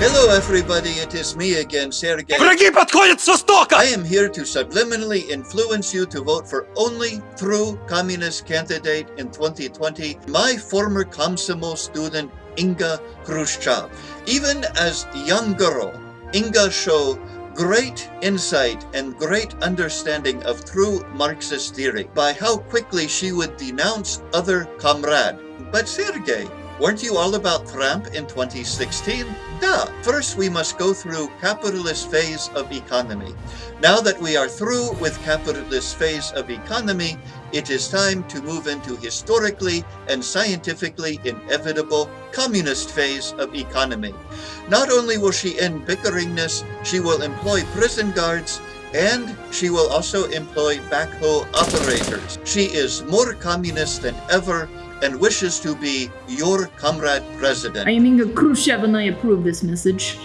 Hello everybody, it is me again, Sergey. Враги подходят с востока! I am here to subliminally influence you to vote for only true communist candidate in 2020, my former Komsomol student Inga Khrushchev. Even as young girl, Inga show great insight and great understanding of true Marxist theory by how quickly she would denounce other comrade. But Sergey, weren't you all about Trump in 2016? Duh! First we must go through capitalist phase of economy. Now that we are through with capitalist phase of economy, it is time to move into historically and scientifically inevitable communist phase of economy. Not only will she end bickeringness, she will employ prison guards and she will also employ backhoe operators. She is more communist than ever and wishes to be your comrade president. I am Inga Khrushchev and I approve this message.